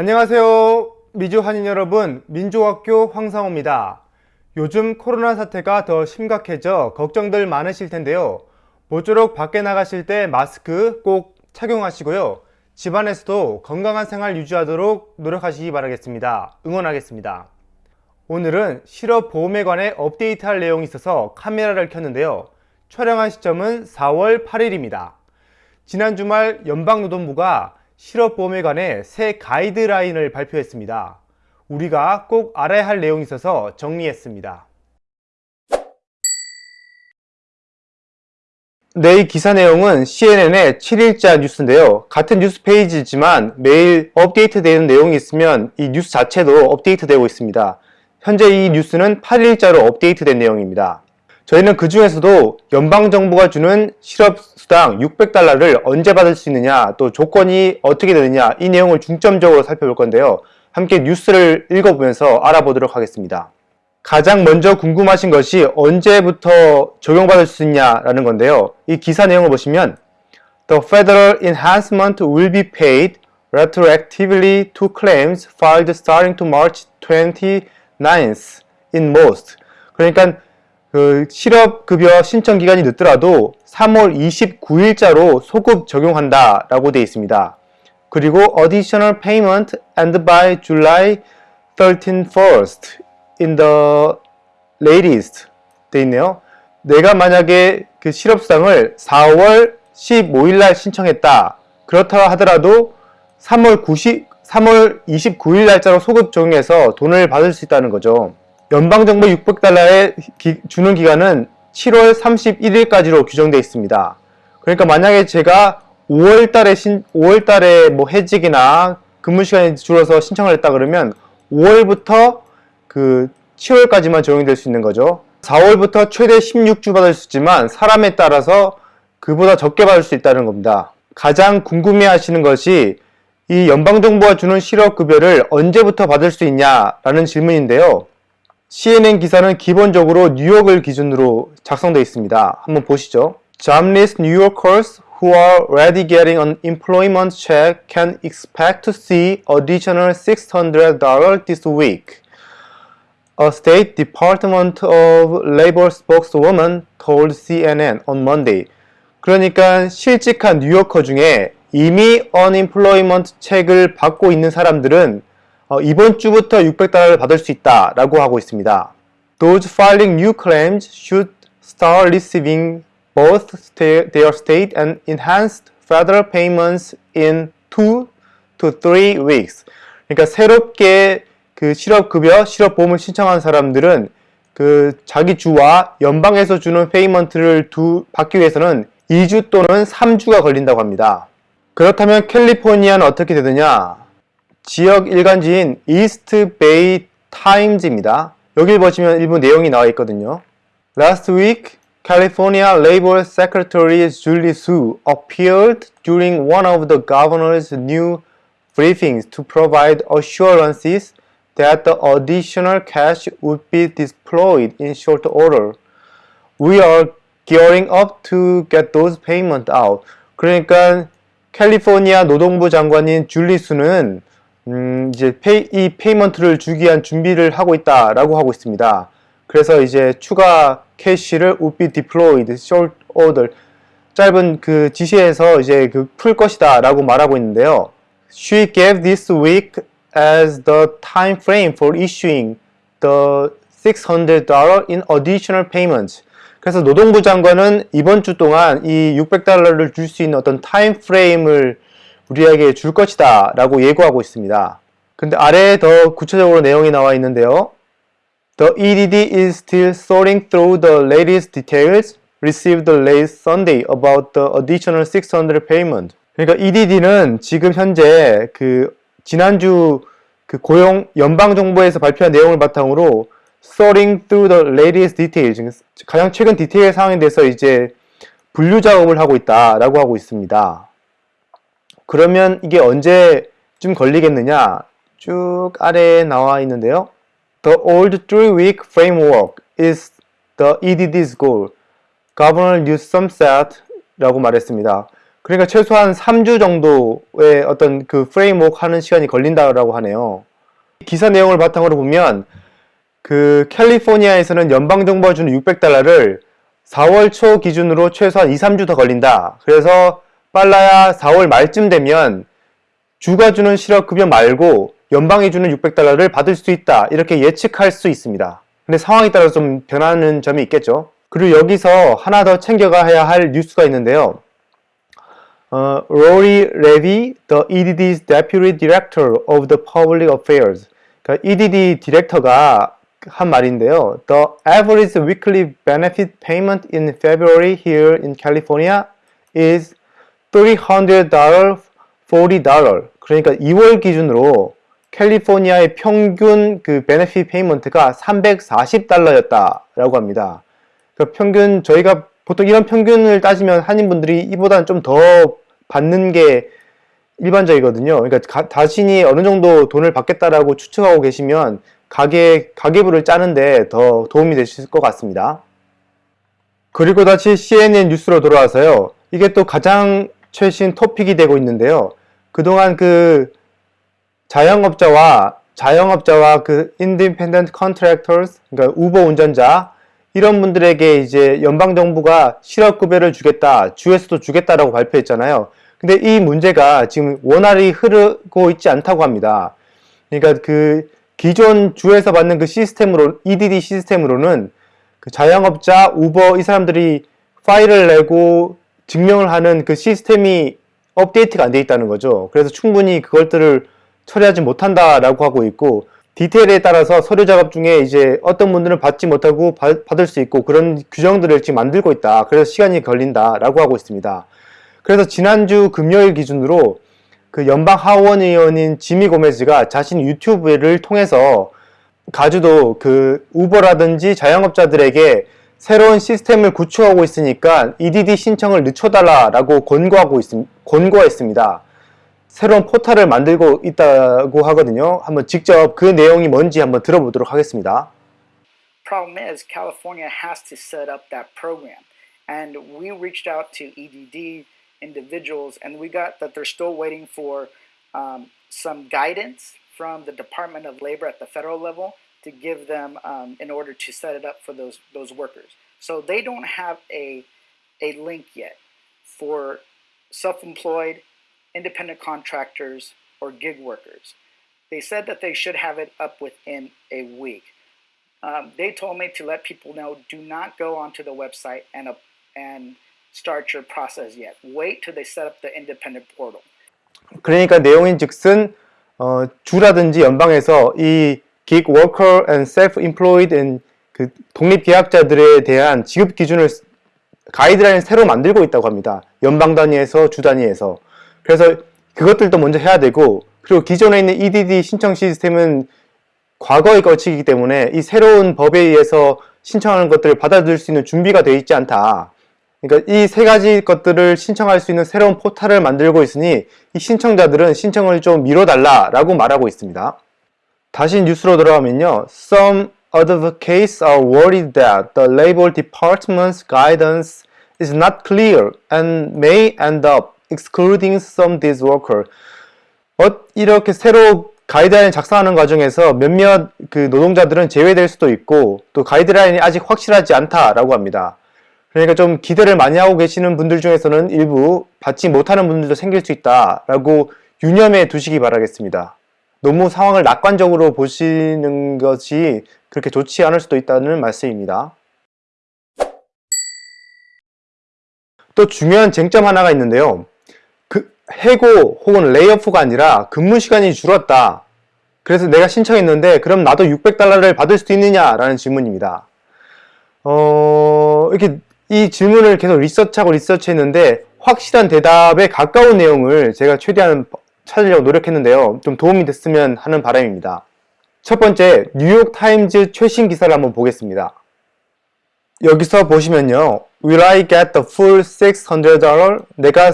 안녕하세요. 미주 한인 여러분, 민주학교 황상호입니다. 요즘 코로나 사태가 더 심각해져 걱정들 많으실 텐데요. 모쪼록 밖에 나가실 때 마스크 꼭 착용하시고요. 집안에서도 건강한 생활 유지하도록 노력하시기 바라겠습니다. 응원하겠습니다. 오늘은 실업보험에 관해 업데이트할 내용이 있어서 카메라를 켰는데요. 촬영한 시점은 4월 8일입니다. 지난 주말 연방노동부가 실업보험에 관해 새 가이드라인을 발표했습니다. 우리가 꼭 알아야 할 내용이 있어서 정리했습니다. 네, 이 기사 내용은 CNN의 7일자 뉴스인데요. 같은 뉴스 페이지지만 매일 업데이트 되는 내용이 있으면 이 뉴스 자체도 업데이트 되고 있습니다. 현재 이 뉴스는 8일자로 업데이트 된 내용입니다. 저희는 그 중에서도 연방정부가 주는 실업수당 600달러를 언제 받을 수 있느냐 또 조건이 어떻게 되느냐 이 내용을 중점적으로 살펴볼 건데요. 함께 뉴스를 읽어보면서 알아보도록 하겠습니다. 가장 먼저 궁금하신 것이 언제부터 적용받을 수 있냐라는 건데요. 이 기사 내용을 보시면 The federal enhancement will be paid retroactively to claims filed starting to March 29th in most. 그러니까 그 실업급여 신청 기간이 늦더라도 3월 29일자로 소급 적용한다 라고 되어 있습니다. 그리고 additional payment and by July 13 first in the latest 돼 있네요. 내가 만약에 그 실업수당을 4월 15일 날 신청했다. 그렇다 하더라도 3월 90 3월 29일 날짜로 소급 적용해서 돈을 받을 수 있다는 거죠. 연방정부 600달러에 기, 주는 기간은 7월 31일까지로 규정되어 있습니다. 그러니까 만약에 제가 5월 달에 신, 5월 달에 뭐 해직이나 근무 시간이 줄어서 신청을 했다 그러면 5월부터 그 7월까지만 적용이 될수 있는 거죠. 4월부터 최대 16주 받을 수 있지만 사람에 따라서 그보다 적게 받을 수 있다는 겁니다. 가장 궁금해 하시는 것이 이 연방정부가 주는 실업급여를 언제부터 받을 수 있냐라는 질문인데요. CNN 기사는 기본적으로 뉴욕을 기준으로 작성되어 있습니다. 한번 보시죠. Jobless New Yorkers who are already getting an employment check can expect to see additional $600 this week. A State Department of Labor spokeswoman told CNN on Monday. 그러니까 실직한 뉴요커 중에 이미 unemployment 책을 받고 있는 사람들은 어, 이번 주부터 600달러를 받을 수 있다라고 하고 있습니다. Those filing new claims should start receiving both their state and enhanced federal payments in 2 to 3 weeks. 그러니까 새롭게 그 실업급여, 실업보험을 신청한 사람들은 그 자기 주와 연방에서 주는 payment를 두, 받기 위해서는 2주 또는 3주가 걸린다고 합니다. 그렇다면 캘리포니아는 어떻게 되느냐? 지역 일간지인 이스트 베이 타임즈입니다. 여기 보시면 일부 내용이 나와 있거든요. Last week, California Labor Secretary Julie Su appeared during one of the governor's new briefings to provide assurances that the additional cash would be deployed in short order. We are gearing up to get those payments out. 그러니까 캘리포니아 노동부 장관인 줄리수는 음, 이제 pay, 이 payment를 주기 위한 준비를 하고 있다라고 하고 있습니다. 그래서 이제 추가 cash를 would be deployed short order 짧은 그 지시에서 이제 그 풀 것이다 라고 말하고 있는데요. She gave this week as the time frame for issuing the $600 in additional payments. 그래서 노동부 장관은 이번 주 동안 이 600달러를 줄 수 있는 어떤 타임 프레임을 우리에게 줄 것이다 라고 예고하고 있습니다. 근데 아래에 더 구체적으로 내용이 나와 있는데요. The EDD is still sorting through the latest details received late Sunday about the additional 600 payment. 그러니까 EDD는 지금 현재 그 지난주 그 고용 연방 정부에서 발표한 내용을 바탕으로 sorting through the latest details 가장 최근 디테일 사항에 대해서 이제 분류 작업을 하고 있다라고 하고 있습니다. 그러면 이게 언제쯤 걸리겠느냐? 쭉 아래에 나와 있는데요. The old three-week framework is the EDD's goal. Governor Newsom said 라고 말했습니다. 그러니까 최소한 3주 정도의 어떤 그 프레임워크 하는 시간이 걸린다고 하네요. 기사 내용을 바탕으로 보면 그 캘리포니아에서는 연방정부가 주는 600달러를 4월 초 기준으로 최소한 2, 3주 더 걸린다. 그래서 빨라야 4월 말쯤 되면 주가 주는 실업급여 말고 연방이 주는 600달러를 받을 수 있다. 이렇게 예측할 수 있습니다. 근데 상황에 따라 좀 변하는 점이 있겠죠. 그리고 여기서 하나 더 챙겨가야 할 뉴스가 있는데요. 어, Rory Levy, the EDD's Deputy Director of the Public Affairs. 그러니까 EDD 디렉터가 한 말인데요. The average weekly benefit payment in February here in California is $300, $40. 그러니까 2월 기준으로 캘리포니아의 평균 그 베네핏 페이먼트가 340달러였다라고 합니다. 그 평균 저희가 보통 이런 평균을 따지면 한인분들이 이보다는 좀 더 받는 게 일반적이거든요. 그러니까 가, 자신이 어느 정도 돈을 받겠다라고 추측하고 계시면 가계 가계부를 짜는데 더 도움이 되실 것 같습니다. 그리고 다시 CNN 뉴스로 돌아와서요. 이게 또 가장 최신 토픽이 되고 있는데요. 그동안 그 자영업자와 자영업자와 그 independent 그러니까 우버 운전자 이런 분들에게 이제 연방 정부가 실업급여를 주겠다 주에서도 주겠다라고 발표했잖아요. 근데 이 문제가 지금 원활히 흐르고 있지 않다고 합니다. 그러니까 그 기존 주에서 받는 그 시스템으로 EDD 시스템으로는 그 자영업자 우버 이 사람들이 파일을 내고 증명을 하는 그 시스템이 업데이트가 안 돼 있다는 거죠. 그래서 충분히 그것들을 처리하지 못한다라고 하고 있고 디테일에 따라서 서류 작업 중에 이제 어떤 분들은 받지 못하고 받, 을수 있고 그런 규정들을 지금 만들고 있다. 그래서 시간이 걸린다라고 하고 있습니다. 그래서 지난주 금요일 기준으로 그 연방 하원 의원인 지미 고메즈가 자신 유튜브를 통해서 가주도 그 우버라든지 자영업자들에게 새로운 시스템을 구축하고 있으니까 EDD 신청을 늦춰달라라고 권고하고 있, 권고했습니다. 새로운 포탈을 만들고 있다고 하거든요. 한번 직접 그 내용이 뭔지 한번 들어보도록 하겠습니다. Problem is California has to set up that program. And we reached out to EDD individuals and we got that they're still waiting for um, some guidance from the Department of Labor at the federal level to give them um, in order to set it up for those those workers. So they don't have a a link yet for self-employed independent contractors, or gig workers. They said that they should have it up within a week. Um, they told me to let people know do not go onto the website and, uh, and start your process yet. Wait till they set up the independent portal. 그러니까 내용인즉슨 어, 주라든지 연방에서 이 gig worker and self-employed and 그 독립 계약자들에 대한 지급 기준을 가이드라인을 새로 만들고 있다고 합니다. 연방 단위에서 주 단위에서. 그래서 그것들도 먼저 해야 되고 그리고 기존에 있는 EDD 신청 시스템은 과거에 거치기 때문에 이 새로운 법에 의해서 신청하는 것들을 받아들일 수 있는 준비가 되어 있지 않다. 그러니까 이 세 가지 것들을 신청할 수 있는 새로운 포탈을 만들고 있으니 이 신청자들은 신청을 좀 미뤄달라라고 말하고 있습니다. 다시 뉴스로 돌아가면요. Some advocates are worried that the Labor Department's guidance is not clear and may end up excluding some these worker. 어, 이렇게 새로 가이드라인 작성하는 과정에서 몇몇 그 노동자들은 제외될 수도 있고 또 가이드라인이 아직 확실하지 않다라고 합니다. 그러니까 좀 기대를 많이 하고 계시는 분들 중에서는 일부 받지 못하는 분들도 생길 수 있다라고 유념해 두시기 바라겠습니다. 너무 상황을 낙관적으로 보시는 것이 그렇게 좋지 않을 수도 있다는 말씀입니다. 또 중요한 쟁점 하나가 있는데요. 해고 혹은 레이오프가 아니라 근무 시간이 줄었다. 그래서 내가 신청했는데 그럼 나도 600달러를 받을 수 있느냐라는 질문입니다. 어, 이렇게 이 질문을 계속 리서치하고 리서치했는데 확실한 대답에 가까운 내용을 제가 최대한 찾으려고 노력했는데요. 좀 도움이 됐으면 하는 바람입니다. 첫 번째, 뉴욕 타임즈 최신 기사를 한번 보겠습니다. 여기서 보시면요. Will I get the full $600? 내가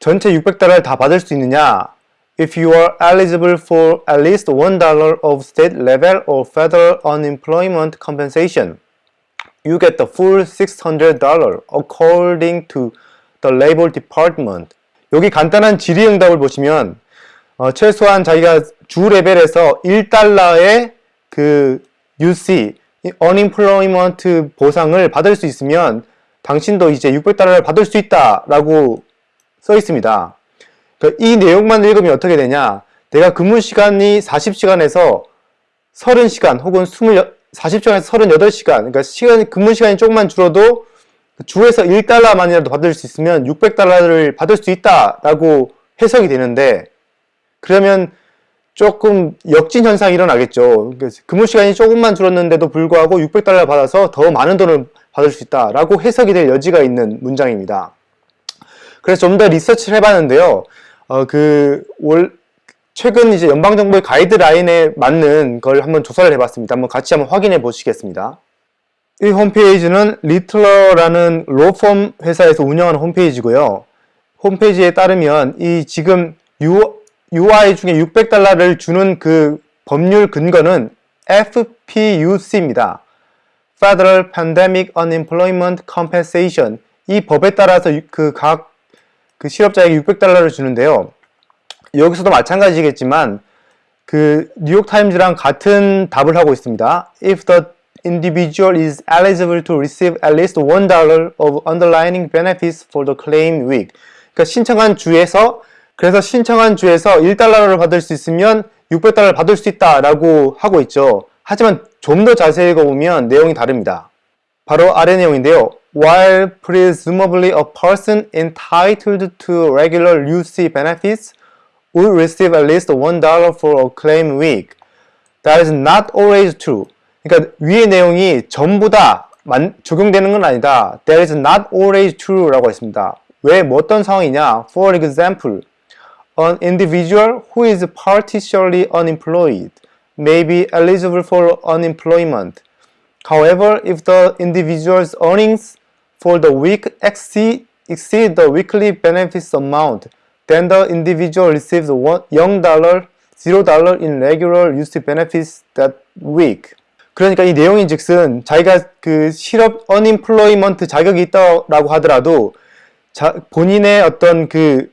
전체 600달러를 다 받을 수 있느냐? If you are eligible for at least $1 of state level or federal unemployment compensation, you get the full $600 according to the labor department. 여기 간단한 질의응답을 보시면 어, 최소한 자기가 주 레벨에서 1달러의 그 UC, 이 unemployment 보상을 받을 수 있으면 당신도 이제 600달러를 받을 수 있다라고 써 있습니다. 그러니까 이 내용만 읽으면 어떻게 되냐? 내가 근무 시간이 40시간에서 30시간 혹은 20, 40시간에서 38시간, 그러니까 시간, 근무 시간이 조금만 줄어도 주에서 1달러만이라도 받을 수 있으면 600달러를 받을 수 있다라고 해석이 되는데 그러면 조금 역진 현상이 일어나겠죠. 그러니까 근무 시간이 조금만 줄었는데도 불구하고 600달러 받아서 더 많은 돈을 받을 수 있다라고 해석이 될 여지가 있는 문장입니다. 그래서 좀 더 리서치를 해봤는데요. 어, 그, 올, 최근 이제 연방정부의 가이드라인에 맞는 걸 한번 조사를 해봤습니다. 한번 같이 한번 확인해 보시겠습니다. 이 홈페이지는 리틀러라는 로펌 회사에서 운영하는 홈페이지고요. 홈페이지에 따르면 이 지금 UI 중에 600달러를 주는 그 법률 근거는 FPUC입니다. Federal Pandemic Unemployment Compensation 이 법에 따라서 그 각그 실업자에게 600달러를 주는데요. 여기서도 마찬가지겠지만 그 뉴욕 타임즈랑 같은 답을 하고 있습니다. If the individual is eligible to receive at least one dollar of underlying benefits for the claim week. 그러니까 신청한 주에서 그래서 신청한 주에서 1달러를 받을 수 있으면 600달러를 받을 수 있다라고 하고 있죠. 하지만 좀 더 자세히 읽어보면 내용이 다릅니다. 바로 아래 내용인데요. While presumably a person entitled to regular UC benefits would receive at least $1 for a claim week, that is not always true. 그러니까 위의 내용이 전부 다 만, 적용되는 건 아니다. That is not always true라고 했습니다. 왜, 뭐 어떤 상황이냐? For example, an individual who is partially unemployed may be eligible for unemployment. However, if the individual's earnings for the week exceed, exceed the weekly benefits amount, then the individual receives one, $0, $0 in regular UC benefits that week. 그러니까 이 내용인 즉슨 자기가 그 실업 unemployment 자격이 있다라고 하더라도 자, 본인의 어떤 그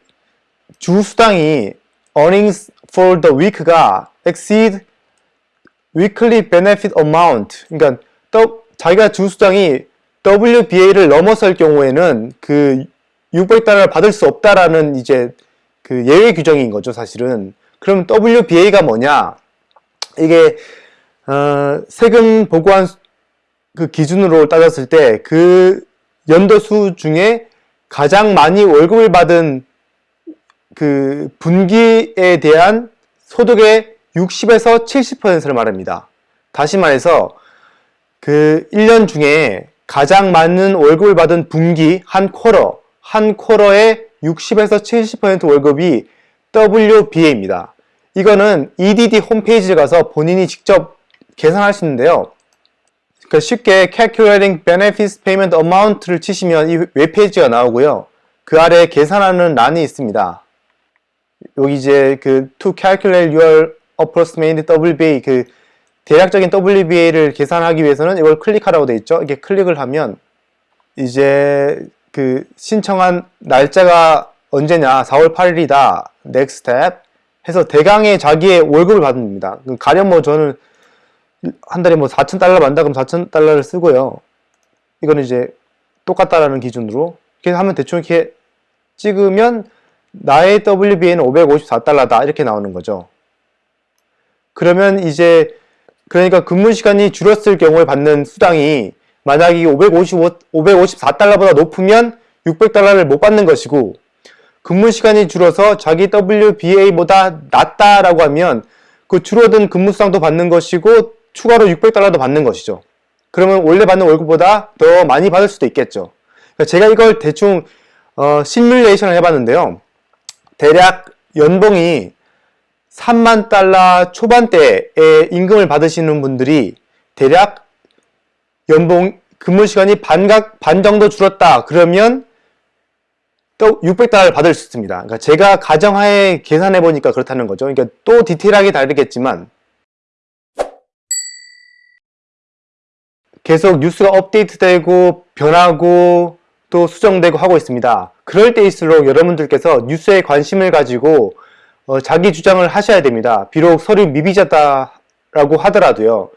주수당이 earnings for the week가 exceed weekly benefit amount. 그러니까 또 자기가 주수당이 WBA를 넘어설 경우에는 그 600달러를 받을 수 없다라는 이제 그 예외 규정인 거죠 사실은. 그럼 WBA가 뭐냐? 이게 어, 세금 보고한 그 기준으로 따졌을 때 그 연도 수 중에 가장 많이 월급을 받은 그 분기에 대한 소득의 60에서 70%를 말합니다. 다시 말해서 그 1년 중에 가장 많은 월급을 받은 분기 한 쿼터, 한 쿼터의 60에서 70% 월급이 WBA입니다. 이거는 EDD 홈페이지에 가서 본인이 직접 계산할 수 있는데요. 그러니까 쉽게 Calculating Benefits Payment Amount를 치시면 이 웹페이지가 나오고요. 그 아래에 계산하는 란이 있습니다. 여기 이제 그 To calculate your approximate WBA 그 대략적인 WBA를 계산하기 위해서는 이걸 클릭하라고 되어 있죠. 이렇게 클릭을 하면 이제 그 신청한 날짜가 언제냐 4월 8일이다 next step 해서 대강의 자기의 월급을 받습니다. 가령 뭐 저는 한 달에 뭐 4,000달러 받는다 그럼 4,000달러를 쓰고요. 이거는 이제 똑같다라는 기준으로 이렇게 하면 대충 이렇게 찍으면 나의 WBA는 554달러다 이렇게 나오는 거죠. 그러면 이제 그러니까 근무 시간이 줄었을 경우에 받는 수당이 만약에 555, 554달러보다 높으면 600달러를 못 받는 것이고 근무 시간이 줄어서 자기 WBA보다 낮다라고 하면 그 줄어든 근무 수당도 받는 것이고 추가로 600달러도 받는 것이죠. 그러면 원래 받는 월급보다 더 많이 받을 수도 있겠죠. 그러니까 제가 이걸 대충 어, 시뮬레이션을 해봤는데요. 대략 연봉이 3만 달러 초반대에 임금을 받으시는 분들이 대략 연봉 근무 시간이 반각 반 정도 줄었다 그러면 또 600달러를 받을 수 있습니다. 그러니까 제가 가정하에 계산해 보니까 그렇다는 거죠. 그러니까 또 디테일하게 다르겠지만 계속 뉴스가 업데이트되고 변하고 또 수정되고 하고 있습니다. 그럴 때일수록 여러분들께서 뉴스에 관심을 가지고 어, 자기 주장을 하셔야 됩니다. 비록 서류 미비자다라고 하더라도요.